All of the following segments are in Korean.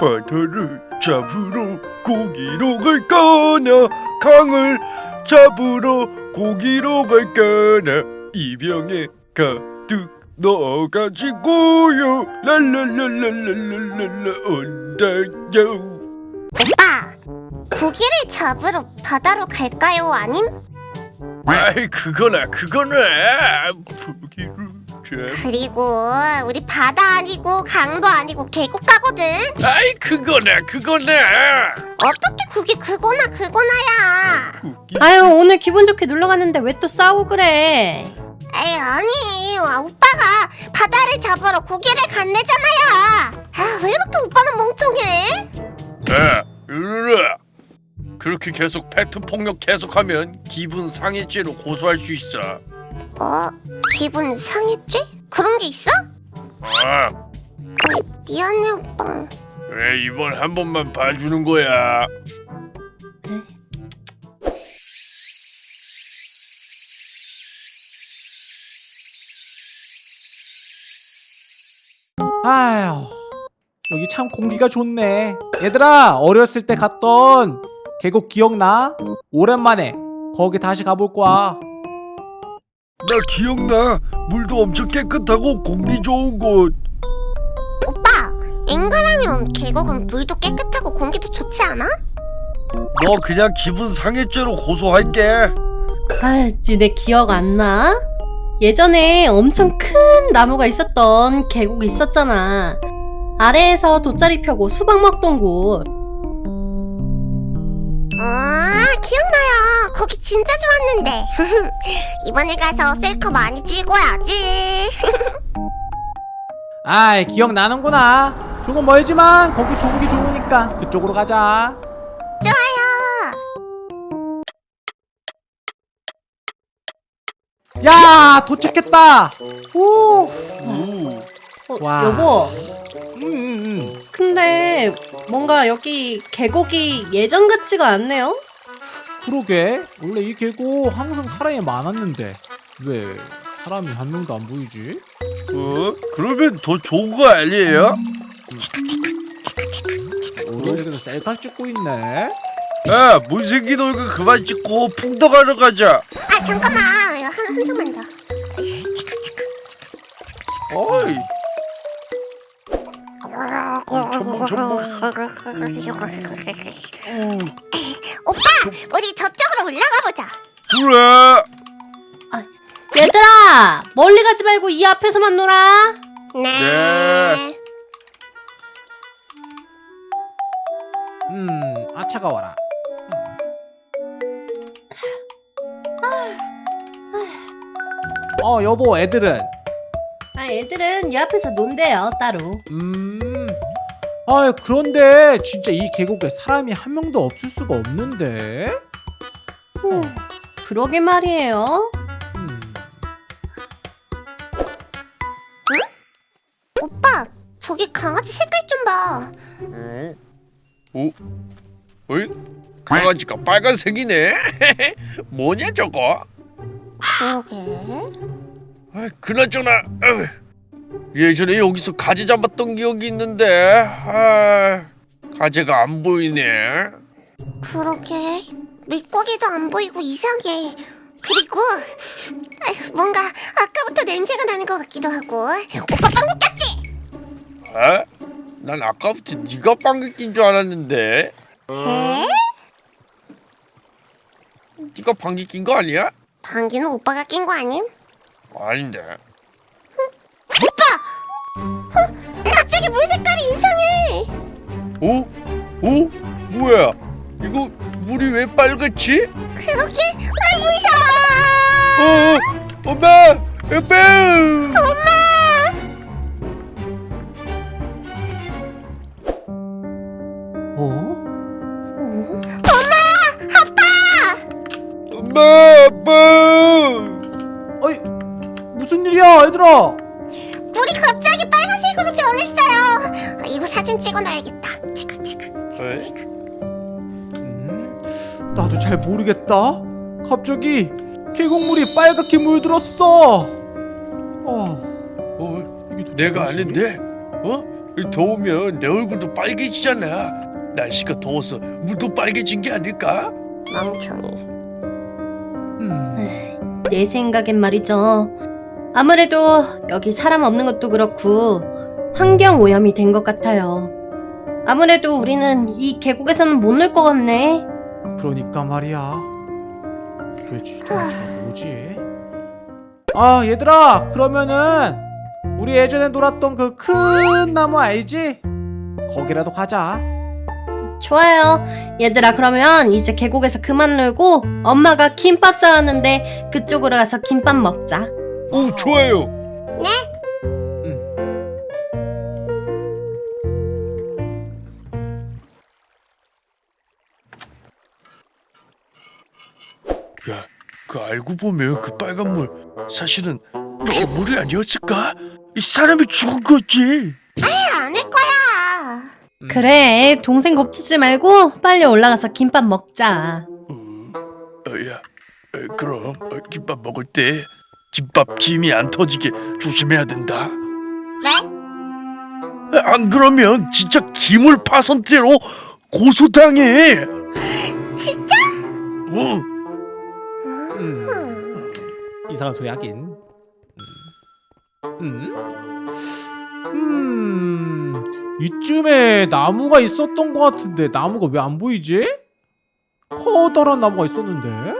바다를 잡으러 고기로 갈까나 강을 잡으러 고기로 갈까나 이병에 가득 넣어가지고요 랄랄랄랄랄랄랄라 온다요 오빠, 고기를 잡으러 바다로 갈까요? 아님? 아이 그거나 그거나 고기를 잡 그리고 우리 바다 아니고 강도 아니고 계곡 가거든. 아이 그거나 그거나 어떻게 그게 그거나 그거나야? 아유 오늘 기분 좋게 놀러 갔는데 왜 또 싸우고 그래? 에이 아니, 아, 오빠가 바다를 잡으러 고기를 간대잖아요. 아, 왜 이렇게 오빠는 멍청해? 야, 이르라. 그렇게 계속 팩트 폭력 계속하면 기분 상해죄로 고소할 수 있어. 어, 기분 상했지? 그런 게 있어? 아, 미안해 오빠. 그래 이번 한 번만 봐주는 거야. 아휴 여기 참 공기가 좋네 얘들아 어렸을 때 갔던 계곡 기억나? 오랜만에 거기 다시 가볼 거야 나 기억나. 물도 엄청 깨끗하고 공기 좋은 곳. 오빠, 엔간하면 계곡은 물도 깨끗하고 공기도 좋지 않아? 너 그냥 기분 상해죄로 고소할게. 아, 니네 기억 안 나? 예전에 엄청 큰 나무가 있었던 계곡이 있었잖아. 아래에서 돗자리 펴고 수박 먹던 곳. 아, 기억나요. 거기 진짜 좋았는데. 이번에 가서 셀카 많이 찍어야지. 아이 기억나는구나 조금 멀지만 거기 조국이 좋으니까 그쪽으로 가자 좋아요. 야 도착했다 오 오, 어, 와. 여보, 음, 음, 음. 근데 뭔가 여기 계곡이 예전 같지가 않네요? 그러게 원래 이 계곡 항상 사람이 많았는데 왜 사람이 한 명도 안 보이지? 어? 그러면 더 좋은 거 아니에요? 어른들은 셀카 찍고 있네 야, 못생긴 얼굴 그만 찍고 풍덩하러 가자. 아, 잠깐만. 한, 한 점만 더. 어이. 첨벙 첨벙. 오빠, 우리 저쪽으로 올라가 보자. 그래. 얘들아! 멀리 가지 말고 이 앞에서만 놀아! 네. 네. 음, 아 차가워라. 어, 여보, 애들은 아, 애들은 이 앞에서 논대요, 따로. 음. 아, 그런데 진짜 이 계곡에 사람이 한 명도 없을 수가 없는데. 후, 그러게 말이에요. 음. 오빠, 저기 강아지 색깔 좀 봐. 어? 오? 어이? 강아지가 빨간색이네. 뭐냐 저거? 그러게. 아, 그나저나 아유, 예전에 여기서 가재 잡았던 기억이 있는데 아, 가재가 안 보이네. 그러게. 물고기도 안 보이고 이상해. 그리고 아휴, 뭔가 아까부터 냄새가 나는 것 같기도 하고. 오빠 방귀 꼈지? 아? 난 아까부터 네가 방귀 낀줄 알았는데 에? 네가 방귀 낀 거 아니야? 방귀는 오빠가 낀 거 아님? 아닌데. 오? 오? 뭐야? 이거 물이 왜 빨갛지? 그러게. 아 무서워. 어, 어, 엄마, 엄마. 엄마. 어? 어? 엄마, 아빠. 어이, 무슨 일이야, 얘들아? 물이 갑자기 빨간색으로 변했어요. 아, 이거 사진 찍어놔야겠다. 음, 나도 잘 모르겠다. 갑자기 계곡물이 빨갛게 물들었어. 어, 어, 이게 내가 아는데. 어? 더우면 내 얼굴도 빨개지잖아. 날씨가 더워서 물도 빨개진 게 아닐까? 멍청이. 음, 내 생각엔 말이죠. 아무래도 여기 사람 없는 것도 그렇고 환경 오염이 된 것 같아요. 아무래도 우리는 이 계곡에서는 못 놀 것 같네. 그러니까 말이야. 그렇지, 도대체 뭐지? 아, 얘들아, 그러면은 우리 예전에 놀았던 그 큰 나무 알지? 거기라도 가자. 좋아요. 얘들아, 그러면 이제 계곡에서 그만 놀고 엄마가 김밥 싸왔는데 그쪽으로 가서 김밥 먹자. 오 좋아요. 야, 알고 보면 그 빨간 물 사실은 괴물이 아니었을까? 이 사람이 죽은 거지. 아닐 거야. 그래, 동생 겁주지 말고 빨리 올라가서 김밥 먹자. 어, 야, 어, 그럼 어, 김밥 먹을 때 김밥 김이 안 터지게 조심해야 된다. 왜? 아, 안 그러면 진짜 기물 파손죄로 고소당해. 진짜? 어. 음. 이상한 소리 하긴. 음. 음. 이쯤에 나무가 있었던 것 같은데 나무가 왜 안 보이지? 커다란 나무가 있었는데.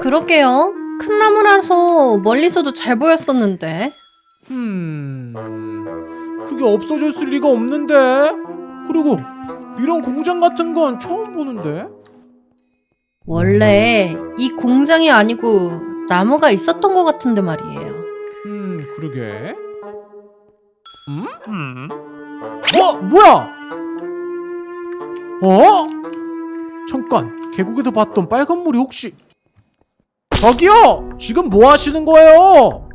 그러게요. 큰 나무라서 멀리서도 잘 보였었는데. 음. 그게 없어졌을 리가 없는데. 그리고 이런 공장 같은 건 처음 보는데. 원래 이 공장이 아니고 나무가 있었던 것 같은데 말이에요. 음, 그러게. 음? 음. 어, 뭐야? 어? 잠깐, 계곡에서 봤던 빨간 물이 혹시 저기요! 지금 뭐 하시는 거예요?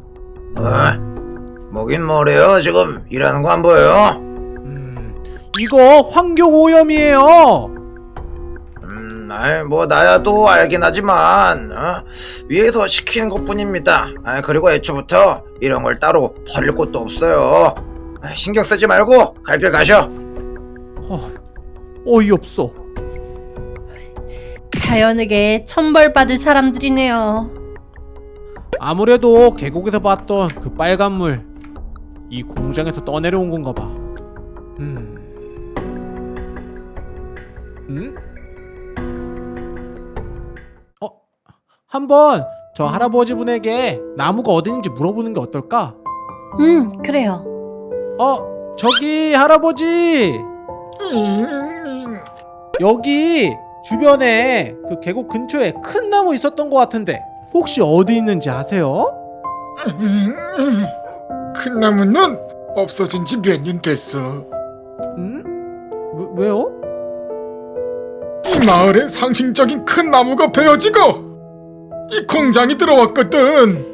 어? 뭐긴 뭐래요 지금 일하는 거 안 보여요? 음, 이거 환경 오염이에요. 음, 아이 뭐 나야도 알긴 하지만 어? 위에서 시키는 것뿐입니다. 아 그리고 애초부터 이런 걸 따로 버릴 곳도 없어요. 아, 신경 쓰지 말고 갈 길 가셔. 어, 어이없어. 자연에게 천벌받을 사람들이네요. 아무래도 계곡에서 봤던 그 빨간 물, 이 공장에서 떠내려온 건가 봐. 음. 음? 한번 저 할아버지 분에게 나무가 어딘지 물어보는 게 어떨까? 음, 그래요. 어, 저기 할아버지, 여기 주변에 그 계곡 근처에 큰 나무 있었던 것 같은데 혹시 어디 있는지 아세요? 큰 나무는 없어진 지 몇 년 됐어. 음? 왜, 왜요? 이 마을에 상징적인 큰 나무가 베어지고 이 공장이 들어왔거든.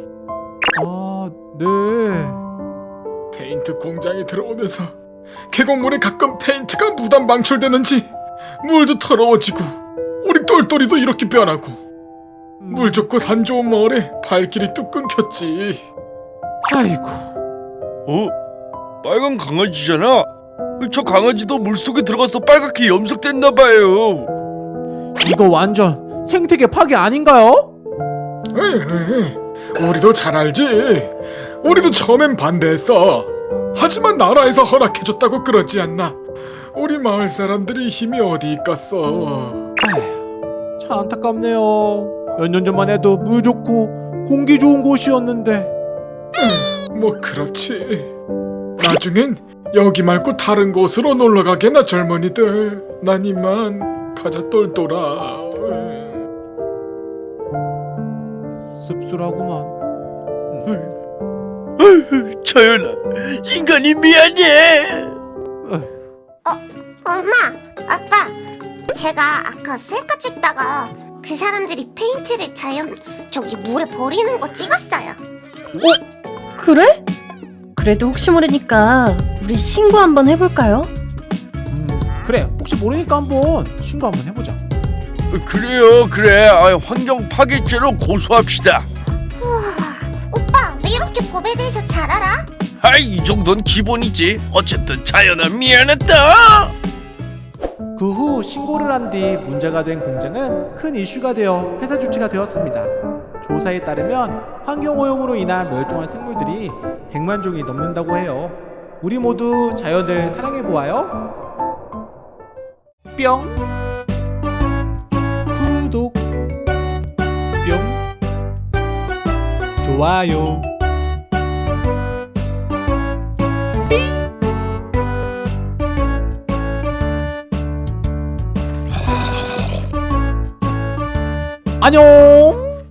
아, 네. 페인트 공장이 들어오면서 계곡물에 가끔 페인트가 무단 방출되는지 물도 더러워지고 우리 똘똘이도 이렇게 변하고 물 좋고 산 좋은 마을에 발길이 뚝 끊겼지. 아이고. 어? 빨간 강아지잖아. 저 강아지도 물속에 들어가서 빨갛게 염색됐나 봐요. 이거 완전 생태계 파괴 아닌가요? 우리도 잘 알지. 우리도 처음엔 반대했어. 하지만 나라에서 허락해줬다고 그러지 않나. 우리 마을 사람들이 힘이 어디 있겠어. 참 안타깝네요. 몇 년 전만 해도 물 좋고 공기 좋은 곳이었는데. 뭐 그렇지. 나중엔 여기 말고 다른 곳으로 놀러 가게나 젊은이들. 난 이만 가자 똘똘아. 씁쓸하구만. 자연아, 인간이 미안해. 엄마, 아빠, 제가 아까 셀카 찍다가 그 사람들이 페인트를 자연 저기 물에 버리는 거 찍었어요. 그래? 그래도 혹시 모르니까 우리 신고 한번 해볼까요? 음, 그래. 혹시 모르니까 한번 신고 한번 해보자. 그래요, 그래. 아, 환경 파괴죄로 고소합시다. 법에 대해서 잘 알아? 아이 이 정도는 기본이지 어쨌든 자연아 미안했다 그 후 신고를 한 뒤 문제가 된 공장은 큰 이슈가 되어 폐사 조치가 되었습니다. 조사에 따르면 환경오염으로 인한 멸종한 생물들이 100만 종이 넘는다고 해요. 우리 모두 자연을 사랑해 보아요. 뿅 구독 뿅 좋아요 안녕